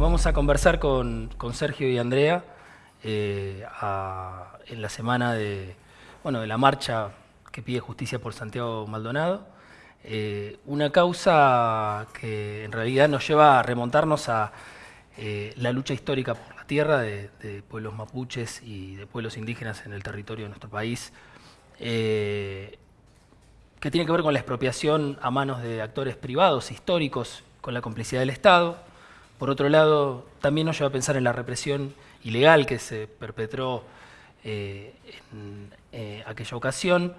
vamos a conversar con, Sergio y Andrea eh, en la semana de, bueno, de la marcha que pide justicia por Santiago Maldonado. Eh, una causa que en realidad nos lleva a remontarnos a eh, la lucha histórica por la tierra de, pueblos mapuches y de pueblos indígenas en el territorio de nuestro país, que tiene que ver con la expropiación a manos de actores privados, históricos, con la complicidad del Estado, por otro lado, también nos lleva a pensar en la represión ilegal que se perpetró eh, en eh, aquella ocasión,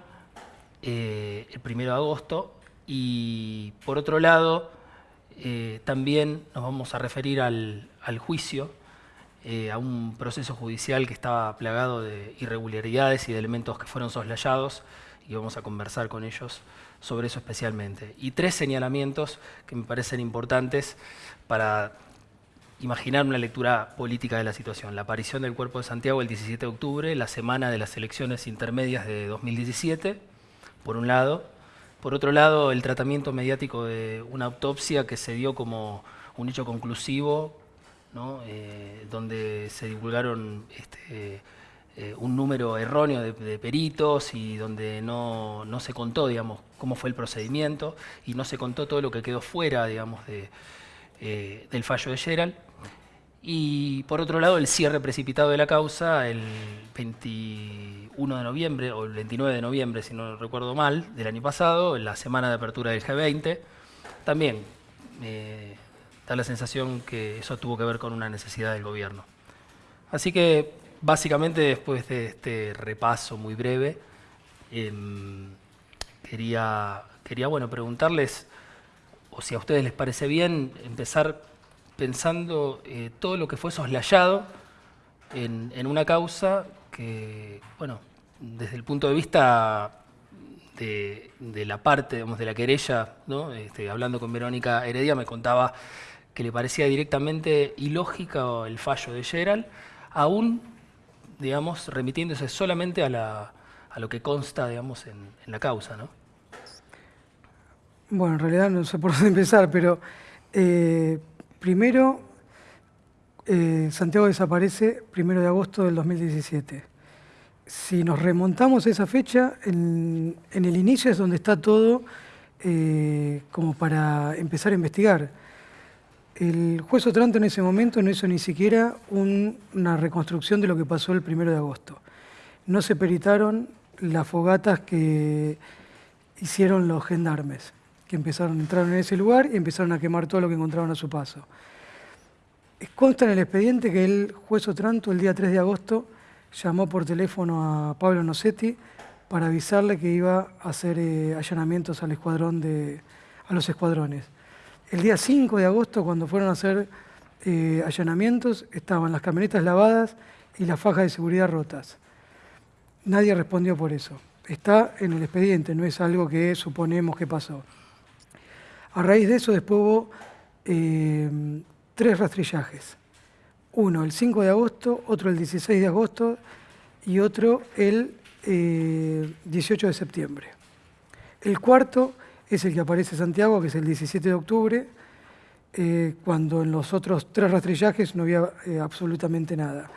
eh, el 1 de agosto, y por otro lado, también nos vamos a referir al, al juicio, a un proceso judicial que estaba plagado de irregularidades y de elementos que fueron soslayados, y vamos a conversar con ellos sobre eso especialmente. Y tres señalamientos que me parecen importantes para imaginar una lectura política de la situación. La aparición del Cuerpo de Santiago el 17 de octubre, la semana de las elecciones intermedias de 2017, por un lado. Por otro lado, el tratamiento mediático de una autopsia que se dio como un hecho conclusivo, eh, donde se divulgaron este, eh, un número erróneo de, peritos y donde no, no, se contó, digamos, cómo fue el procedimiento y no se contó todo lo que quedó fuera, digamos, eh, del fallo de Gerald. Y por otro lado, el cierre precipitado de la causa el 21 de noviembre, o el 29 de noviembre, si no recuerdo mal, del año pasado, en la semana de apertura del G20. También eh, da la sensación que eso tuvo que ver con una necesidad del gobierno. Así que, básicamente, después de este repaso muy breve, em, quería, quería bueno, preguntarles, o si a ustedes les parece bien, empezar pensando eh, todo lo que fue soslayado en, una causa que, bueno, desde el punto de vista de, la parte, digamos, de la querella. Este, hablando con Verónica Heredia, me contaba que le parecía directamente ilógica el fallo de Gerald, aún, digamos, remitiéndose solamente a, la, a lo que consta, digamos, en, la causa, ¿no? Bueno, en realidad no sé por dónde empezar, pero eh, Primero, eh, Santiago desaparece primero de agosto del 2017. Si nos remontamos a esa fecha, en, el inicio es donde está todo eh, como para empezar a investigar. El juez Otranto en ese momento no hizo ni siquiera una reconstrucción de lo que pasó el primero de agosto. No se peritaron las fogatas que hicieron los gendarmes que empezaron, entraron en ese lugar y empezaron a quemar todo lo que encontraron a su paso. Consta en el expediente que el juez Otranto el día 3 de agosto llamó por teléfono a Pablo Nocetti para avisarle que iba a hacer eh, allanamientos al escuadrón de, a los escuadrones. El día 5 de agosto, cuando fueron a hacer eh, allanamientos, estaban las camionetas lavadas y las fajas de seguridad rotas. Nadie respondió por eso. Está en el expediente, no es algo que suponemos que pasó. A raíz de eso después hubo eh, tres rastrillajes. Uno el 5 de agosto, otro el 16 de agosto y otro el 18 eh, de septiembre. El cuarto es el que aparece Santiago, que es el 17 de octubre, eh, cuando en los otros tres rastrillajes no había absolutamente nada.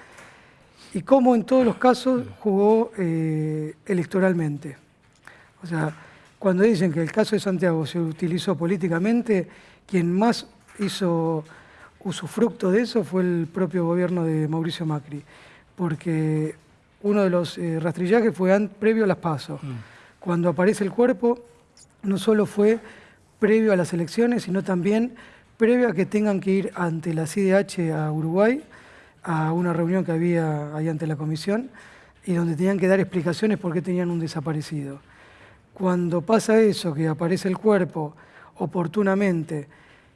Y como en todos los casos jugó electoralmente. O sea, cuando dicen que el caso de Santiago se utilizó políticamente, quien más hizo usufructo de eso fue el propio gobierno de Mauricio Macri, porque uno de los eh, rastrillajes fue previo a las pasos. Mm. Cuando aparece el cuerpo, no solo fue previo a las elecciones, sino también previo a que tengan que ir ante la CIDH a Uruguay, a una reunión que había ahí ante la comisión, y donde tenían que dar explicaciones por qué tenían un desaparecido. Cuando pasa eso, que aparece el cuerpo oportunamente,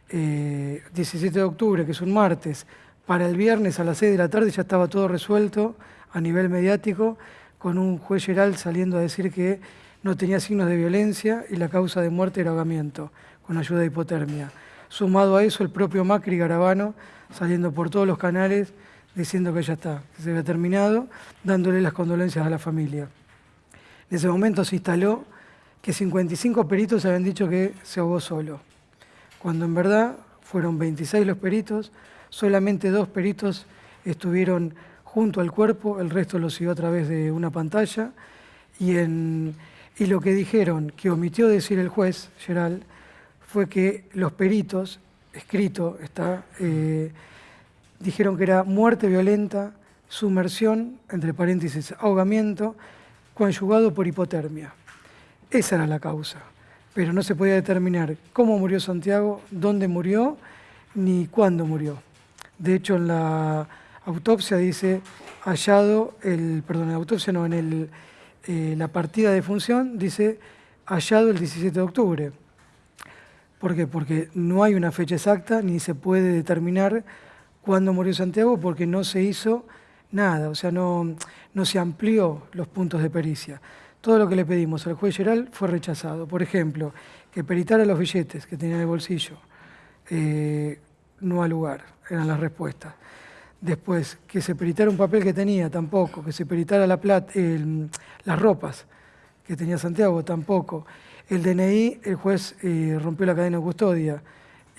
17 eh, de octubre, que es un martes, para el viernes a las 6 de la tarde ya estaba todo resuelto a nivel mediático, con un juez Geral saliendo a decir que no tenía signos de violencia y la causa de muerte era ahogamiento, con ayuda de hipotermia. Sumado a eso, el propio Macri Garabano saliendo por todos los canales diciendo que ya está, que se había terminado, dándole las condolencias a la familia. En ese momento se instaló que 55 peritos habían dicho que se ahogó solo, cuando en verdad fueron 26 los peritos, Solamente dos peritos estuvieron junto al cuerpo, el resto lo siguió a través de una pantalla. Y, lo que dijeron, que omitió decir el juez, Geral, fue que los peritos, escrito está, eh, dijeron que era muerte violenta, sumersión, entre paréntesis, ahogamiento, conjugado por hipotermia. Esa era la causa, pero no se podía determinar cómo murió Santiago, dónde murió, ni cuándo murió. De hecho, en la autopsia dice hallado, el, perdón, en la autopsia no, en el, eh, la partida de función dice hallado el 17 de octubre. ¿Por qué? Porque no hay una fecha exacta ni se puede determinar cuándo murió Santiago porque no se hizo nada, o sea, no, no se amplió los puntos de pericia. Todo lo que le pedimos al juez general fue rechazado. Por ejemplo, que peritara los billetes que tenía en el bolsillo. Eh, no al lugar, eran las respuestas. Después, que se peritara un papel que tenía, tampoco. Que se peritara la plata, las ropas que tenía Santiago, tampoco. El DNI, el juez eh, rompió la cadena de custodia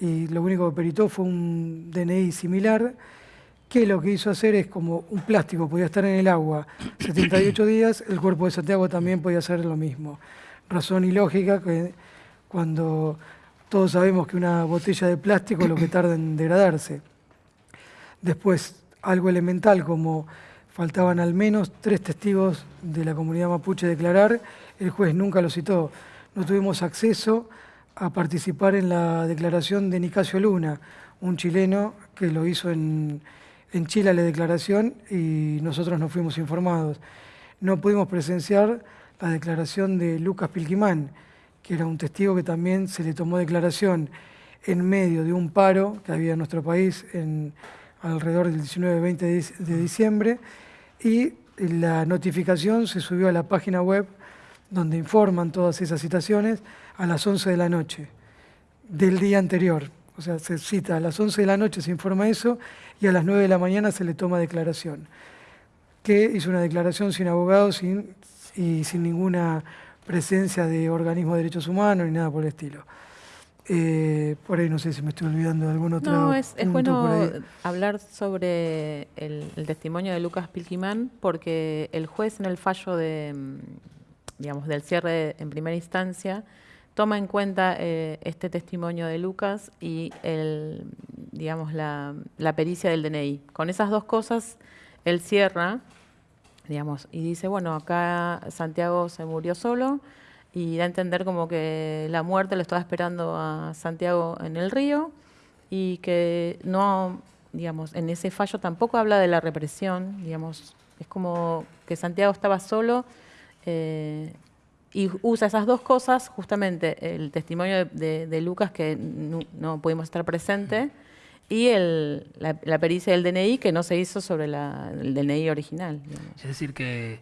y lo único que peritó fue un DNI similar que lo que hizo hacer es como un plástico podía estar en el agua 78 días, el cuerpo de Santiago también podía hacer lo mismo. Razón ilógica que cuando todos sabemos que una botella de plástico lo que tarda en degradarse. Después, algo elemental como faltaban al menos tres testigos de la comunidad mapuche declarar, el juez nunca lo citó. No tuvimos acceso a participar en la declaración de Nicasio Luna, un chileno que lo hizo en, en Chile la declaración y nosotros no fuimos informados. No pudimos presenciar la declaración de Lucas Pilquimán, que era un testigo que también se le tomó declaración en medio de un paro que había en nuestro país alrededor del 19-20 de diciembre y la notificación se subió a la página web donde informan todas esas citaciones a las 11 de la noche del día anterior. O sea, se cita a las 11 de la noche, se informa eso, y a las 9 de la mañana se le toma declaración. Que hizo una declaración sin abogado sin, y sin ninguna presencia de organismo de derechos humanos ni nada por el estilo. Eh, por ahí no sé si me estoy olvidando de algún otro. No, es, es bueno hablar sobre el, testimonio de Lucas Pilquimán, porque el juez en el fallo de, mm, digamos, del cierre en primera instancia toma en cuenta eh, este testimonio de Lucas y el, digamos, la, pericia del DNI. Con esas dos cosas, él cierra, digamos, y dice, bueno, acá Santiago se murió solo y da a entender como que la muerte lo estaba esperando a Santiago en el río y que no, digamos, en ese fallo tampoco habla de la represión, digamos, es como que Santiago estaba solo eh, y usa esas dos cosas, justamente el testimonio de, Lucas, que no, pudimos estar presente, y el, la, pericia del DNI, que no se hizo sobre el DNI original. Es decir, que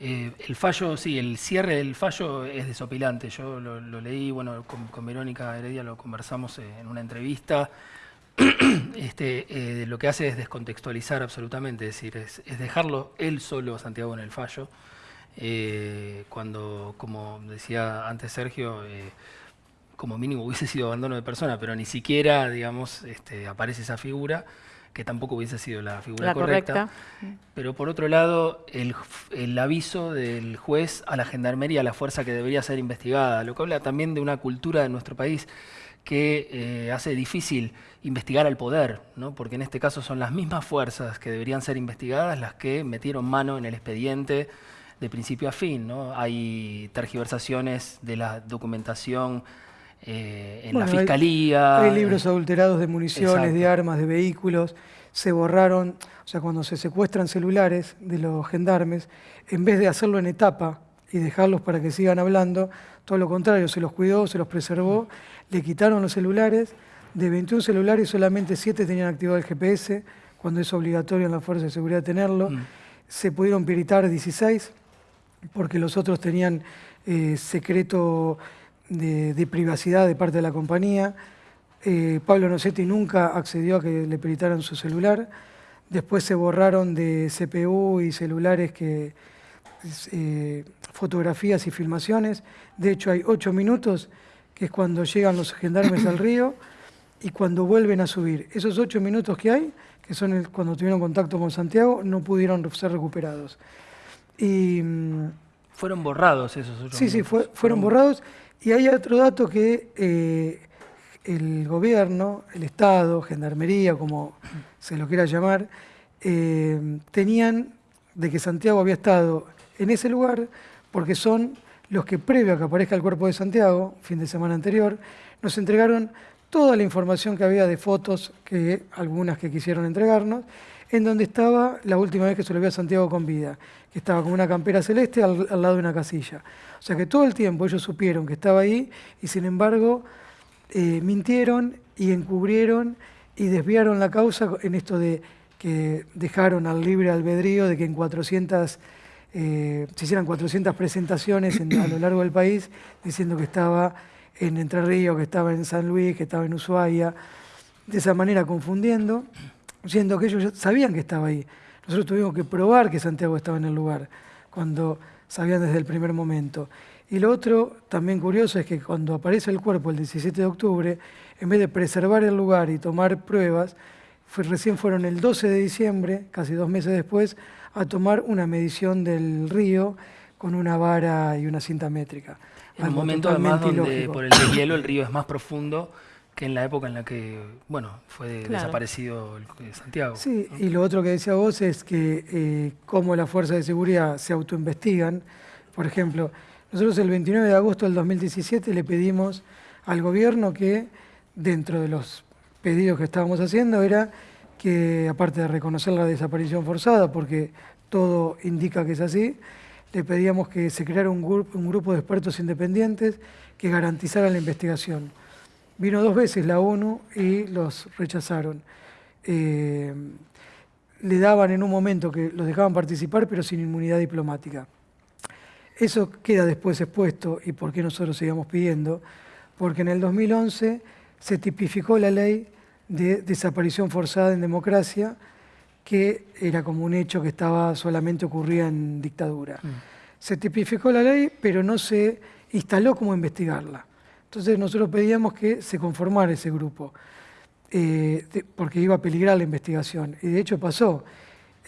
eh, el fallo, sí, el cierre del fallo es desopilante. Yo lo, leí, bueno, con, Verónica Heredia lo conversamos en una entrevista. este, eh, lo que hace es descontextualizar absolutamente, es decir, es, es dejarlo él solo, Santiago, en el fallo. Eh, cuando, como decía antes Sergio, eh, como mínimo hubiese sido abandono de persona, pero ni siquiera, digamos, este, aparece esa figura, que tampoco hubiese sido la figura correcta. Pero por otro lado, el, el, aviso del juez a la gendarmería, a la fuerza que debería ser investigada, lo que habla también de una cultura de nuestro país que eh, hace difícil investigar al poder, ¿no? porque en este caso son las mismas fuerzas que deberían ser investigadas las que metieron mano en el expediente de principio a fin. ¿no? Hay tergiversaciones de la documentación eh, en la fiscalía. Hay, libros adulterados de municiones, de armas, de vehículos. Se borraron, o sea, cuando se secuestran celulares de los gendarmes, en vez de hacerlo en etapa y dejarlos para que sigan hablando, todo lo contrario, se los cuidó, se los preservó, le quitaron los celulares. De 21 celulares, solamente 7 tenían activado el GPS, cuando es obligatorio en la Fuerza de Seguridad tenerlo. Mm. Se pudieron piritar 16 porque los otros tenían eh, secreto de, privacidad de parte de la compañía. Eh, Pablo Nocetti nunca accedió a que le peritaran su celular. Después se borraron de CPU y celulares que eh, fotografías y filmaciones. De hecho, hay ocho minutos, que es cuando llegan los gendarmes al río, y cuando vuelven a subir. Esos ocho minutos que hay, que son cuando tuvieron contacto con Santiago, no pudieron ser recuperados. Y, fueron borrados esos ocho sí, minutos. Sí, sí, fueron borrados. Y hay otro dato que eh, el gobierno, el Estado, Gendarmería, como se lo quiera llamar, eh, tenían de que Santiago había estado en ese lugar porque son los que previo a que aparezca el cuerpo de Santiago, fin de semana anterior, nos entregaron toda la información que había de fotos, que algunas que quisieron entregarnos, en donde estaba la última vez que se lo vio a Santiago con vida, que estaba con una campera celeste al, lado de una casilla. O sea que todo el tiempo ellos supieron que estaba ahí y sin embargo eh, mintieron y encubrieron y desviaron la causa en esto de que dejaron al libre albedrío de que en 400 eh, se hicieran 400 presentaciones a lo largo del país diciendo que estaba en Entre Ríos, que estaba en San Luis, que estaba en Ushuaia, de esa manera confundiendo, siendo que ellos sabían que estaba ahí. Nosotros tuvimos que probar que Santiago estaba en el lugar, cuando sabían desde el primer momento. Y lo otro también curioso es que cuando aparece el cuerpo el 17 de octubre, en vez de preservar el lugar y tomar pruebas, recién fueron el 12 de diciembre, casi dos meses después, a tomar una medición del río con una vara y una cinta métrica. En un momento además donde por el deshielo el río es más profundo que en la época en la que, bueno, fue desaparecido el, Santiago. Sí, y lo otro que decía vos es que eh, como las fuerzas de seguridad se autoinvestigan, por ejemplo, nosotros el 29 de agosto del 2017 le pedimos al gobierno que dentro de los pedidos que estábamos haciendo era que, aparte de reconocer la desaparición forzada, porque todo indica que es así, le pedíamos que se creara un, grupo, un grupo de expertos independientes que garantizara la investigación. Vino dos veces la ONU y los rechazaron. Eh, le daban en un momento que los dejaban participar, pero sin inmunidad diplomática. Eso queda después expuesto, y por qué nosotros seguimos pidiendo, porque en el 2011 se tipificó la ley de desaparición forzada en democracia, que era como un hecho que estaba solamente ocurría en dictadura. Mm. Se tipificó la ley, pero no se instaló como investigarla. Entonces nosotros pedíamos que se conformara ese grupo, eh, porque iba a peligrar la investigación. Y de hecho pasó.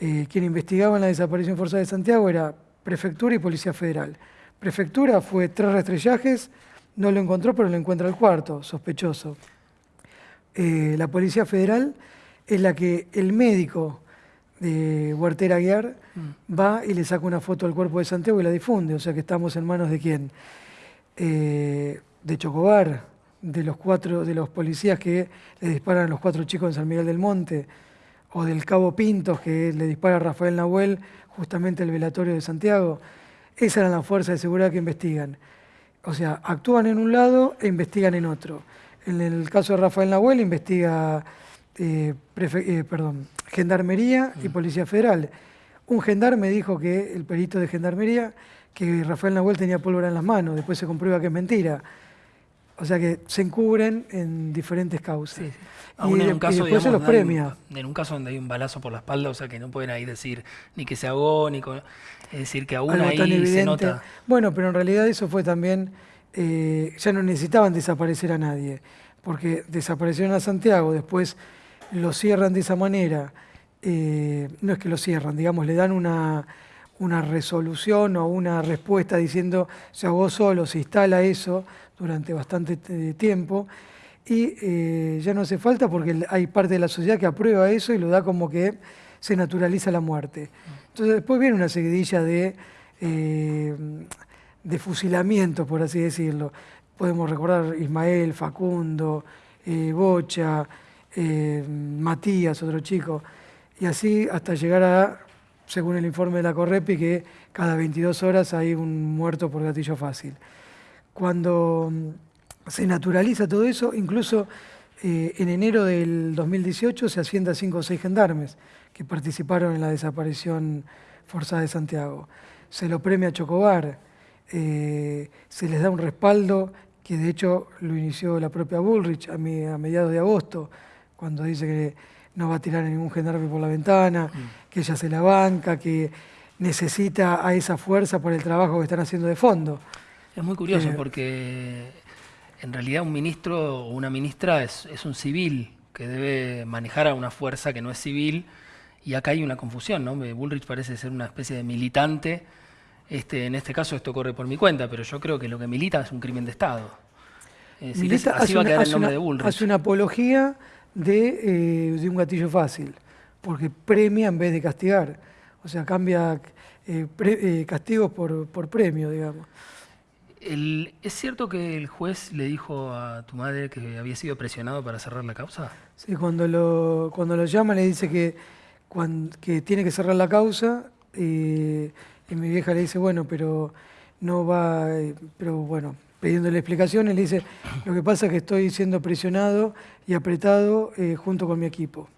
Eh, quien investigaba en la desaparición forzada de Santiago era Prefectura y Policía Federal. Prefectura fue tres rastrellajes, no lo encontró, pero lo encuentra el cuarto, sospechoso. Eh, la Policía Federal es la que el médico de Huertera Guiar mm. va y le saca una foto al cuerpo de Santiago y la difunde, o sea que estamos en manos de quién. Eh, de Chocobar, de los cuatro, de los policías que le disparan a los cuatro chicos en San Miguel del Monte, o del Cabo Pintos que le dispara a Rafael Nahuel justamente el velatorio de Santiago. Esas eran las fuerzas de seguridad que investigan. O sea, actúan en un lado e investigan en otro. En el caso de Rafael Nahuel investiga eh, eh, perdón, Gendarmería y mm. Policía Federal. Un gendarme dijo que, el perito de Gendarmería, que Rafael Nahuel tenía pólvora en las manos, después se comprueba que es mentira. O sea que se encubren en diferentes causas. Y, en un caso, después se los premia. en un caso donde hay un balazo por la espalda, o sea que no pueden ahí decir ni que se ahogó, ni es decir, que aún ahí se nota. Bueno, pero en realidad eso fue también, eh, ya no necesitaban desaparecer a nadie, porque desaparecieron a Santiago, después lo cierran de esa manera, eh, no es que lo cierran, digamos, le dan una, una resolución o una respuesta diciendo se ahogó solo, se instala eso durante bastante eh, tiempo y eh, ya no hace falta porque hay parte de la sociedad que aprueba eso y lo da como que se naturaliza la muerte. Entonces después viene una seguidilla de, de fusilamientos, por así decirlo. Podemos recordar Ismael, Facundo, Bocha, eh, Matías, otro chico, y así hasta llegar a, según el informe de la Correpi, que cada 22 horas hay un muerto por gatillo fácil. Cuando mm, se naturaliza todo eso, incluso eh, en enero del 2018 se asciende a 5 o 6 gendarmes que participaron en la desaparición forzada de Santiago. Se lo premia a Chocobar, eh, se les da un respaldo que de hecho lo inició la propia Bullrich a mediados de agosto, cuando dice que no va a tirar a ningún gendarme por la ventana, mm. que ella se la banca, que necesita a esa fuerza por el trabajo que están haciendo de fondo. Es muy curioso eh, porque en realidad un ministro o una ministra es, un civil que debe manejar a una fuerza que no es civil y acá hay una confusión, ¿no? Bullrich parece ser una especie de militante, este, en este caso esto corre por mi cuenta, pero yo creo que lo que milita es un crimen de Estado. milita, así va a quedar el nombre de Bullrich. Hace una apología de, eh, de, un gatillo fácil, porque premia en vez de castigar. O sea, cambia eh, eh, castigos por, por premio, digamos. ¿Es cierto que el juez le dijo a tu madre que había sido presionado para cerrar la causa? Sí, cuando lo, cuando lo llama le dice que, que tiene que cerrar la causa y, mi vieja le dice, bueno, pero no va, pero bueno, pidiéndole explicaciones, le dice, lo que pasa es que estoy siendo presionado y apretado eh, junto con mi equipo.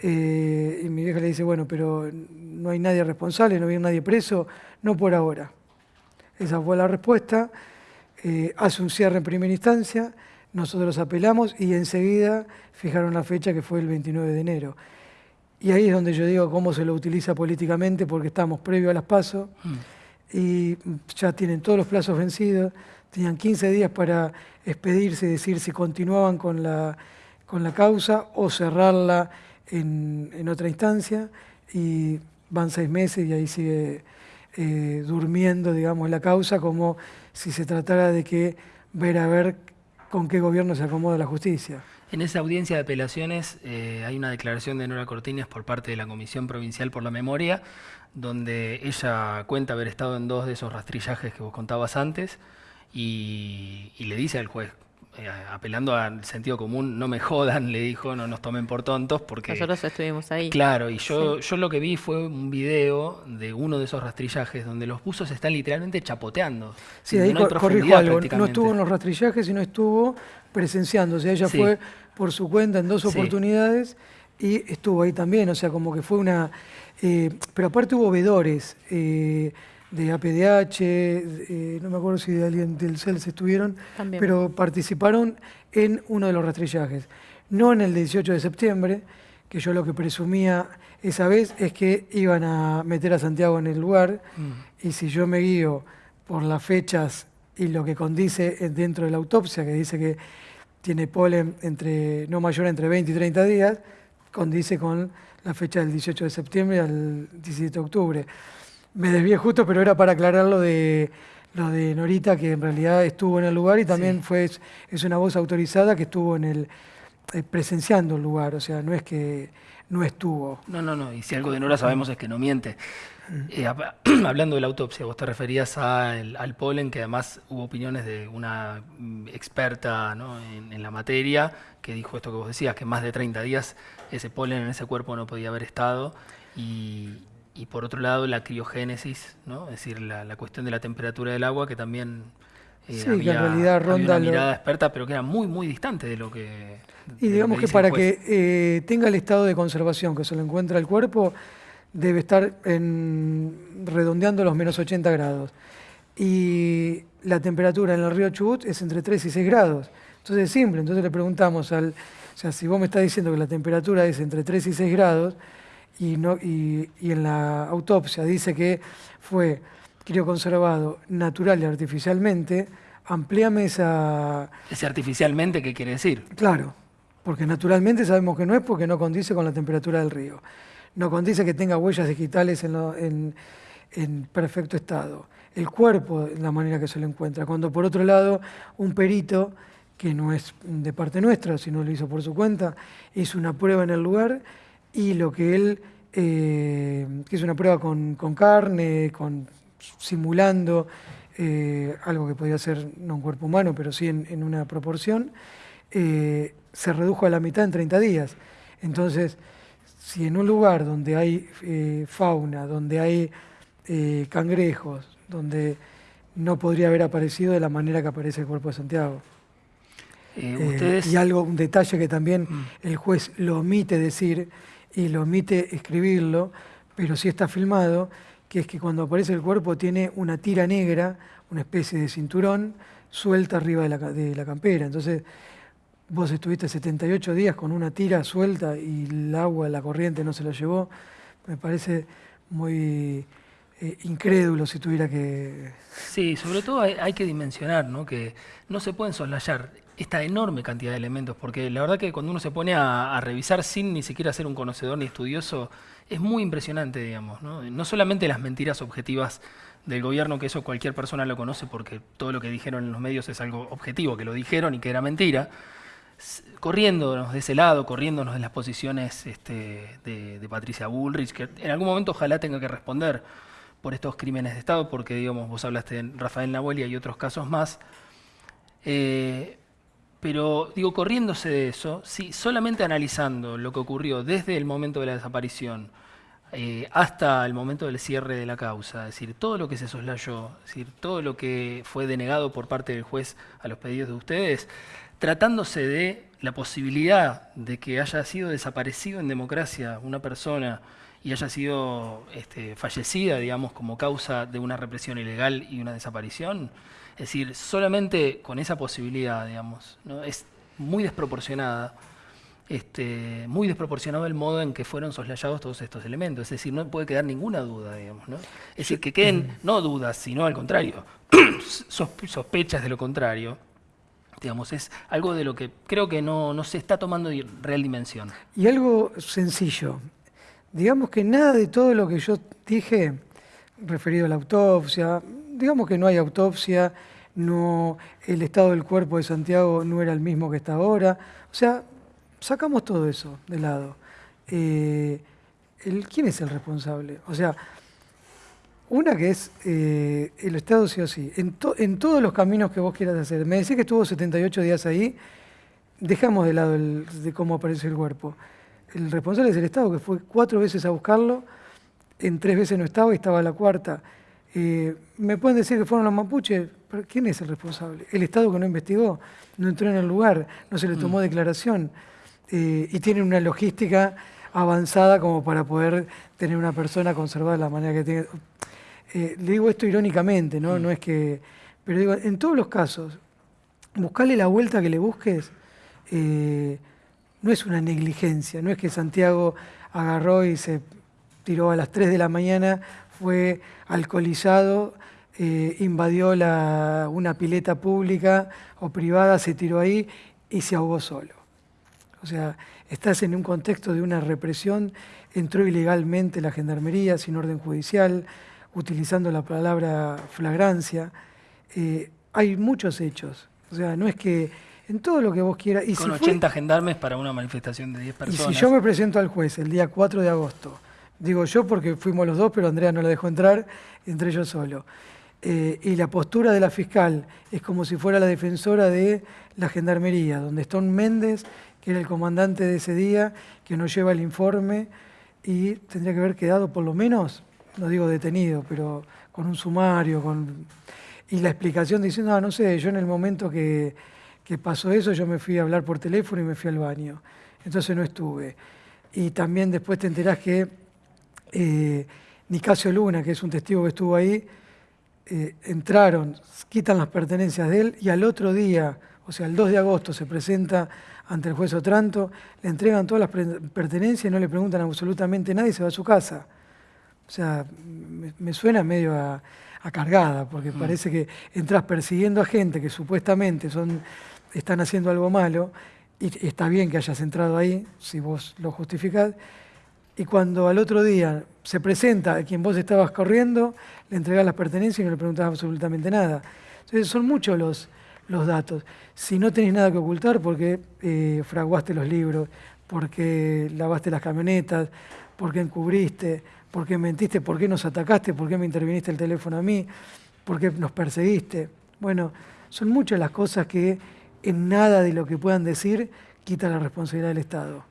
Eh, y mi vieja le dice, bueno, pero no hay nadie responsable, no hay nadie preso, no por ahora. Esa fue la respuesta. Eh, hace un cierre en primera instancia, nosotros apelamos y enseguida fijaron la fecha que fue el 29 de enero. Y ahí es donde yo digo cómo se lo utiliza políticamente, porque estamos previo a las pasos mm. y ya tienen todos los plazos vencidos, tenían 15 días para expedirse decir si continuaban con la, con la causa o cerrarla en, en otra instancia, y van seis meses y ahí sigue eh, durmiendo, digamos, la causa, como si se tratara de que ver a ver con qué gobierno se acomoda la justicia. En esa audiencia de apelaciones eh, hay una declaración de Nora Cortines por parte de la Comisión Provincial por la Memoria, donde ella cuenta haber estado en dos de esos rastrillajes que vos contabas antes y le dice al juez eh, apelando al sentido común, no me jodan, le dijo, no nos tomen por tontos, porque... Nosotros estuvimos ahí. Claro, y yo, yo lo que vi fue un video de uno de esos rastrillajes donde los buzos están literalmente chapoteando. Sí, ahí no algo, no estuvo en los rastrillajes, sino estuvo presenciando, o sea, ella fue por su cuenta en dos oportunidades y estuvo ahí también, o sea, como que fue una... Eh, pero aparte hubo vedores, eh, de APDH, eh, no me acuerdo si de alguien del CELS estuvieron, pero participaron en uno de los rastrillajes. No en el 18 de septiembre, que yo lo que presumía esa vez es que iban a meter a Santiago en el lugar, mm. y si yo me guío por las fechas y lo que condice dentro de la autopsia, que dice que tiene polen entre, no mayor entre 20 y 30 días, condice con la fecha del 18 de septiembre al 17 de octubre. Me desvié justo, pero era para aclarar lo de, lo de Norita, que en realidad estuvo en el lugar y también fue, es una voz autorizada que estuvo en el eh, presenciando el lugar, o sea, no es que no estuvo. No, no, no, y si algo de Nora sabemos es que no miente. Eh, hablando de la autopsia, vos te referías al polen, que además hubo opiniones de una mm, experta en, en, la materia, que dijo esto que vos decías, que más de 30 días ese polen en ese cuerpo no podía haber estado. Y, y por otro lado la criogénesis, ¿no? es decir, la, cuestión de la temperatura del agua que también eh, sí, que en realidad ronda una mirada experta, pero que era muy, muy distante de lo que... Y digamos que, para que eh, tenga el estado de conservación que se lo encuentra el cuerpo, debe estar en, redondeando los menos 80 grados. Y la temperatura en el río Chubut es entre 3 y 6 grados. Entonces es simple, entonces le preguntamos al... O sea, si vos me estás diciendo que la temperatura es entre 3 y 6 grados, y, no, y, en la autopsia dice que fue crioconservado natural y artificialmente, amplíame esa... ¿Ese artificialmente qué quiere decir? Claro, porque naturalmente sabemos que no es porque no condice con la temperatura del río. No condice que tenga huellas digitales en, en, perfecto estado. El cuerpo, la manera que se lo encuentra. Cuando por otro lado, un perito, que no es de parte nuestra, sino lo hizo por su cuenta, hizo una prueba en el lugar y lo que él, eh, que es una prueba con, carne, con, simulando eh, algo que podría ser no un cuerpo humano, pero sí en, una proporción, eh, se redujo a la mitad en 30 días. Entonces, si en un lugar donde hay fauna, donde hay cangrejos, donde no podría haber aparecido de la manera que aparece el cuerpo de Santiago. y algo, un detalle que también mm. el juez lo omite decir, y lo omite escribirlo, pero sí está filmado, que es que cuando aparece el cuerpo tiene una tira negra, una especie de cinturón, suelta arriba de la, de la campera. Entonces, vos estuviste 78 días con una tira suelta y el agua, la corriente no se la llevó. Me parece muy eh, incrédulo si tuviera que... Sí, sobre todo hay, que dimensionar, ¿no? que no se pueden soslayar esta enorme cantidad de elementos, porque la verdad que cuando uno se pone a, revisar sin ni siquiera ser un conocedor ni estudioso, es muy impresionante, digamos. ¿no? no solamente las mentiras objetivas del gobierno, que eso cualquier persona lo conoce porque todo lo que dijeron en los medios es algo objetivo, que lo dijeron y que era mentira, corriéndonos de ese lado, corriéndonos de las posiciones este, de, Patricia Bullrich, que en algún momento ojalá tenga que responder por estos crímenes de Estado, porque digamos, vos hablaste de Rafael Nahuel y otros casos más. Eh, pero digo, corriéndose de eso, sí, solamente analizando lo que ocurrió desde el momento de la desaparición eh, hasta el momento del cierre de la causa, es decir, todo lo que se soslayó, es decir, todo lo que fue denegado por parte del juez a los pedidos de ustedes, tratándose de la posibilidad de que haya sido desaparecido en democracia una persona y haya sido este, fallecida, digamos, como causa de una represión ilegal y una desaparición, es decir, solamente con esa posibilidad, digamos, ¿no? es muy desproporcionada, este, muy desproporcionado el modo en que fueron soslayados todos estos elementos. Es decir, no puede quedar ninguna duda, digamos. ¿no? Es decir, que queden no dudas, sino al contrario, sospechas de lo contrario. Digamos, es algo de lo que creo que no, no se está tomando real dimensión. Y algo sencillo. Digamos que nada de todo lo que yo dije referido a la autopsia, digamos que no hay autopsia, no, el estado del cuerpo de Santiago no era el mismo que está ahora. O sea, sacamos todo eso de lado. Eh, el, ¿Quién es el responsable? O sea, una que es eh, el Estado sí o sí, en, en, todos los caminos que vos quieras hacer. Me decís que estuvo 78 días ahí, dejamos de lado de cómo aparece el cuerpo. El responsable es el Estado, que fue cuatro veces a buscarlo, en tres veces no estaba y estaba la cuarta. Eh, ¿Me pueden decir que fueron los mapuches? ¿Pero ¿Quién es el responsable? El Estado que no investigó, no entró en el lugar, no se le tomó mm. declaración eh, y tiene una logística avanzada como para poder tener una persona conservada de la manera que tiene. Eh, le digo esto irónicamente, ¿no? Mm. No es que. Pero digo, en todos los casos, buscarle la vuelta que le busques no es una negligencia, no es que Santiago agarró y se tiró a las 3 de la mañana fue alcoholizado, eh, invadió una pileta pública o privada, se tiró ahí y se ahogó solo. O sea, estás en un contexto de una represión, entró ilegalmente la gendarmería sin orden judicial, utilizando la palabra flagrancia. Eh, hay muchos hechos. O sea, no es que en todo lo que vos quieras. Y Con 80 gendarmes para una manifestación de 10 personas. Y si yo me presento al juez el día 4 de agosto Digo yo porque fuimos los dos, pero Andrea no la dejó entrar, entré yo solo. Eh, y la postura de la fiscal es como si fuera la defensora de la gendarmería, donde un Méndez, que era el comandante de ese día, que nos lleva el informe y tendría que haber quedado por lo menos, no digo detenido, pero con un sumario, con... y la explicación diciendo, ah, no sé, yo en el momento que, que pasó eso, yo me fui a hablar por teléfono y me fui al baño. Entonces no estuve. Y también después te enterás que eh, Nicasio Luna, que es un testigo que estuvo ahí, eh, entraron, quitan las pertenencias de él y al otro día, o sea, el 2 de agosto, se presenta ante el juez Otranto, le entregan todas las pertenencias y no le preguntan absolutamente nada y se va a su casa. O sea, me, suena medio a, cargada, porque mm. parece que entras persiguiendo a gente que supuestamente son, están haciendo algo malo, y está bien que hayas entrado ahí, si vos lo justificás, y cuando al otro día se presenta a quien vos estabas corriendo, le entregás las pertenencias y no le preguntás absolutamente nada. Entonces son muchos los, los datos. Si no tenés nada que ocultar porque eh, fraguaste los libros, porque lavaste las camionetas, porque encubriste, porque mentiste, por qué nos atacaste, por qué me interviniste el teléfono a mí, por qué nos perseguiste. Bueno, son muchas las cosas que en nada de lo que puedan decir quita la responsabilidad del Estado.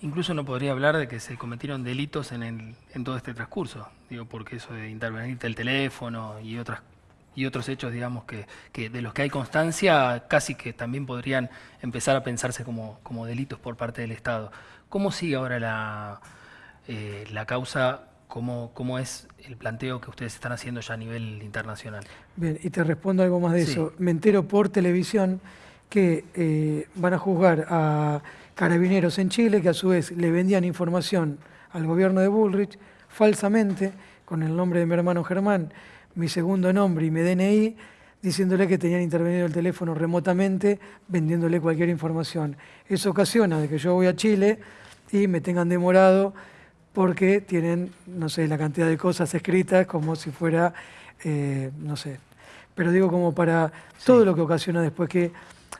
Incluso no podría hablar de que se cometieron delitos en, el, en todo este transcurso, digo, porque eso de intervenirte el teléfono y otras y otros hechos, digamos, que, que, de los que hay constancia, casi que también podrían empezar a pensarse como, como delitos por parte del Estado. ¿Cómo sigue ahora la, eh, la causa? ¿Cómo, ¿Cómo es el planteo que ustedes están haciendo ya a nivel internacional? Bien, y te respondo algo más de eso. Me entero por televisión que eh, van a juzgar a carabineros en Chile, que a su vez le vendían información al gobierno de Bullrich falsamente, con el nombre de mi hermano Germán, mi segundo nombre y mi DNI, diciéndole que tenían intervenido el teléfono remotamente, vendiéndole cualquier información. Eso ocasiona de que yo voy a Chile y me tengan demorado porque tienen, no sé, la cantidad de cosas escritas como si fuera, eh, no sé, pero digo como para todo lo que ocasiona después que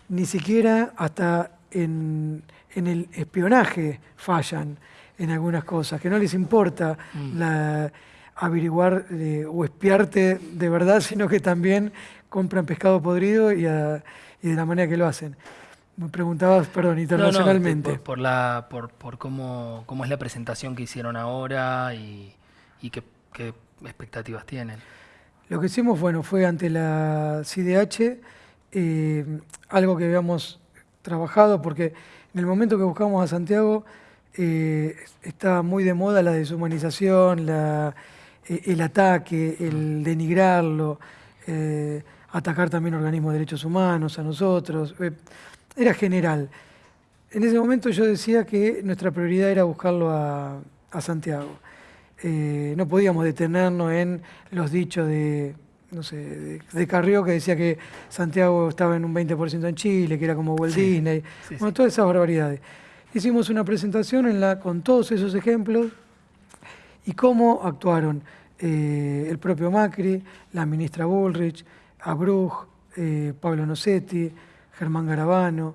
ni siquiera hasta en, el espionaje fallan en algunas cosas, que no les importa mm. la, averiguar eh, o espiarte de verdad, sino que también compran pescado podrido y, de la manera que lo hacen. Me preguntabas, perdón, internacionalmente. por, por, la, por, por cómo, cómo, es la presentación que hicieron ahora y, y qué, qué, expectativas tienen. Lo que hicimos, bueno, fue ante la CIDH eh, algo que habíamos trabajado, porque en el momento que buscamos a Santiago eh, estaba muy de moda la deshumanización, eh, el ataque, el denigrarlo. Eh, atacar también organismos de derechos humanos, a nosotros. Eh, era general. En ese momento yo decía que nuestra prioridad era buscarlo a, Santiago. No podíamos detenernos en los dichos de, no sé, de, Carrió que decía que Santiago estaba en un 20% en Chile, que era como Walt Disney, bueno, todas esas barbaridades. Hicimos una presentación en la, con todos esos ejemplos y cómo actuaron eh, el propio Macri, la ministra Bullrich, Abruj, eh, Pablo Nocetti, Germán Garabano,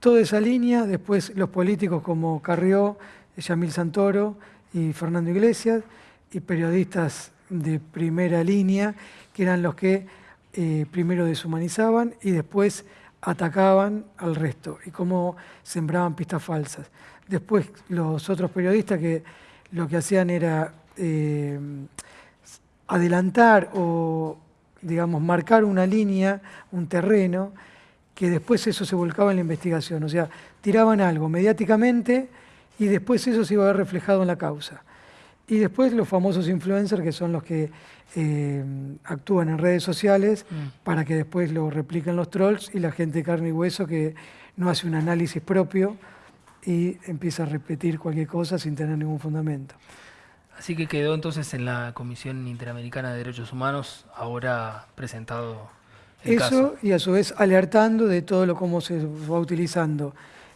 toda esa línea, después los políticos como Carrió, Yamil Santoro y Fernando Iglesias, y periodistas de primera línea, que eran los que eh, primero deshumanizaban y después atacaban al resto, y cómo sembraban pistas falsas. Después los otros periodistas que lo que hacían era eh, adelantar o digamos, marcar una línea, un terreno, que después eso se volcaba en la investigación. O sea, tiraban algo mediáticamente y después eso se iba a ver reflejado en la causa. Y después los famosos influencers, que son los que eh, actúan en redes sociales mm. para que después lo repliquen los trolls y la gente de carne y hueso que no hace un análisis propio y empieza a repetir cualquier cosa sin tener ningún fundamento. Así que quedó entonces en la Comisión Interamericana de Derechos Humanos, ahora presentado el Eso y a su vez alertando de todo lo cómo se va utilizando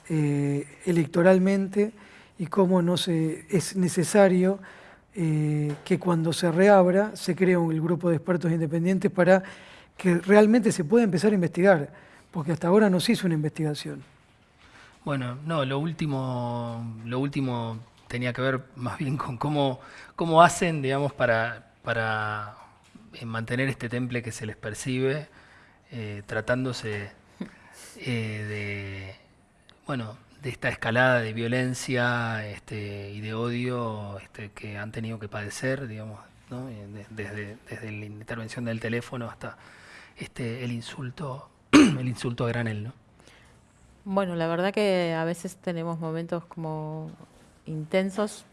eh, electoralmente y cómo no se, es necesario eh, que cuando se reabra se cree un grupo de expertos independientes para que realmente se pueda empezar a investigar, porque hasta ahora no se hizo una investigación. Bueno, no, lo último, lo último tenía que ver más bien con cómo, cómo hacen, digamos, para, para eh, mantener este temple que se les percibe, eh, tratándose de, bueno, de esta escalada de violencia este, y de odio este, que han tenido que padecer, digamos, desde, desde la intervención del teléfono hasta este, el insulto, el insulto a granel, ¿no? Bueno, la verdad que a veces tenemos momentos como intensos,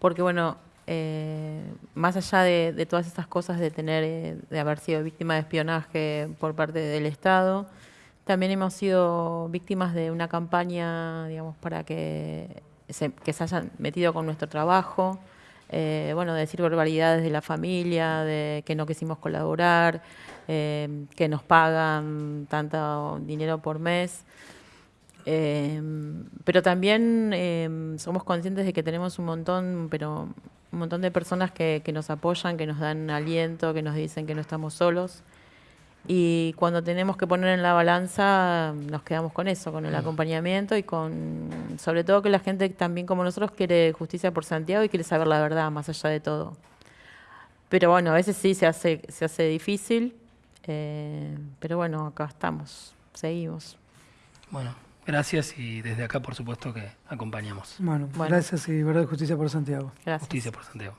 porque bueno, eh, más allá de, todas estas cosas de tener, eh, de haber sido víctima de espionaje por parte del Estado, también hemos sido víctimas de una campaña, digamos, para que se, que se hayan metido con nuestro trabajo, eh, bueno, de decir barbaridades de la familia, de que no quisimos colaborar, que nos pagan tanto dinero por mes. Em, pero también em, somos conscientes de que tenemos un montón, pero un montón de personas que, nos apoyan, que nos dan aliento, que nos dicen que no estamos solos. Y cuando tenemos que poner en la balanza, nos quedamos con eso, con el mm. acompañamiento y con, sobre todo que la gente también como nosotros quiere justicia por Santiago y quiere saber la verdad más allá de todo. Pero bueno, a veces sí se hace, se hace difícil, eh, pero bueno, acá estamos, seguimos. Bueno, Gracias y desde acá, por supuesto, que acompañamos. Bueno, gracias y verdad justicia por Santiago. Justicia por Santiago.